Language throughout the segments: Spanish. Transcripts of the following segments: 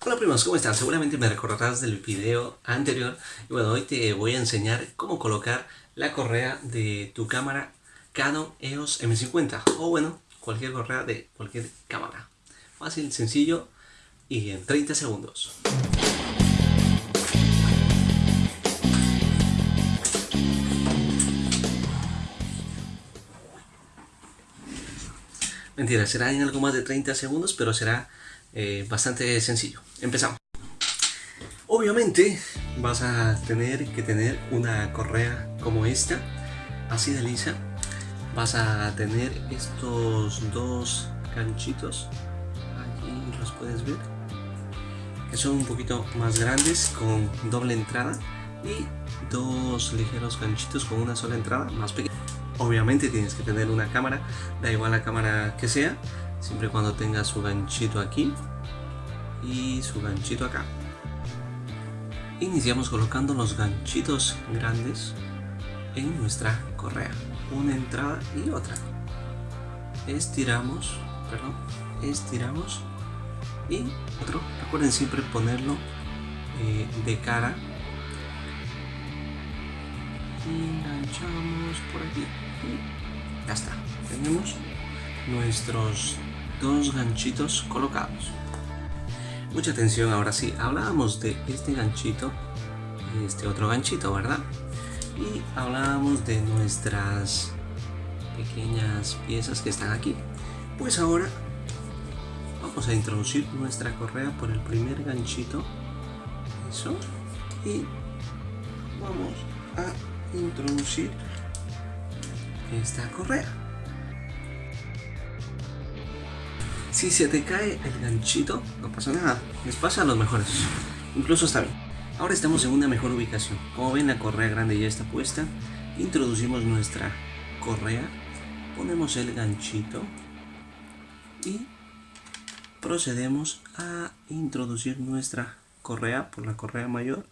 Hola primos, ¿cómo están? Seguramente me recordarás del video anterior y bueno, hoy te voy a enseñar cómo colocar la correa de tu cámara Canon EOS M50 o bueno, cualquier correa de cualquier cámara. Fácil, sencillo y en 30 segundos. Mentira, será en algo más de 30 segundos, pero será eh, bastante sencillo. Empezamos. Obviamente vas a tener que tener una correa como esta, así de lisa. Vas a tener estos dos ganchitos, aquí los puedes ver, que son un poquito más grandes con doble entrada y dos ligeros ganchitos con una sola entrada más pequeña. Obviamente tienes que tener una cámara, da igual la cámara que sea, siempre y cuando tenga su ganchito aquí y su ganchito acá. Iniciamos colocando los ganchitos grandes en nuestra correa, una entrada y otra. Estiramos, perdón, estiramos y otro. Recuerden siempre ponerlo eh, de cara enganchamos por aquí y ya está tenemos nuestros dos ganchitos colocados. Mucha atención ahora sí hablábamos de este ganchito este otro ganchito verdad y hablábamos de nuestras pequeñas piezas que están aquí. Pues ahora vamos a introducir nuestra correa por el primer ganchito. Eso. Y vamos a introducir esta correa. Si se te cae el ganchito, no pasa nada, les pasa a los mejores, incluso está bien. Ahora estamos en una mejor ubicación. Como ven la correa grande ya está puesta, introducimos nuestra correa, ponemos el ganchito y procedemos a introducir nuestra correa por la correa mayor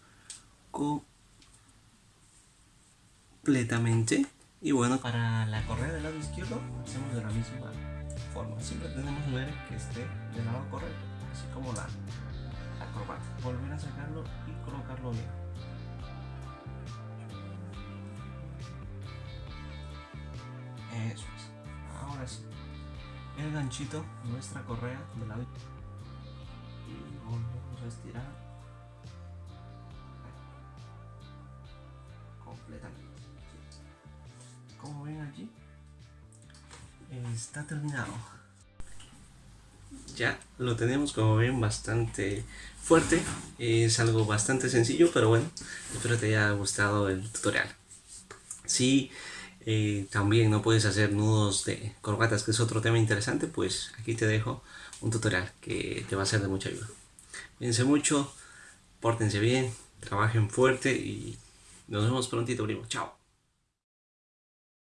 completamente. Y bueno, para la correa del lado izquierdo hacemos de la misma Siempre tenemos que ver que esté del lado correcto, así como la, la corbata. Volver a sacarlo y colocarlo bien. Eso es. Ahora sí. El ganchito, nuestra correa del lado y volvemos a estirar está terminado. Ya lo tenemos como ven bastante fuerte. Es algo bastante sencillo pero bueno espero te haya gustado el tutorial. Si eh, también no puedes hacer nudos de corbatas que es otro tema interesante pues aquí te dejo un tutorial que te va a ser de mucha ayuda. Cuídense mucho pórtense bien trabajen fuerte y nos vemos prontito primo. Chao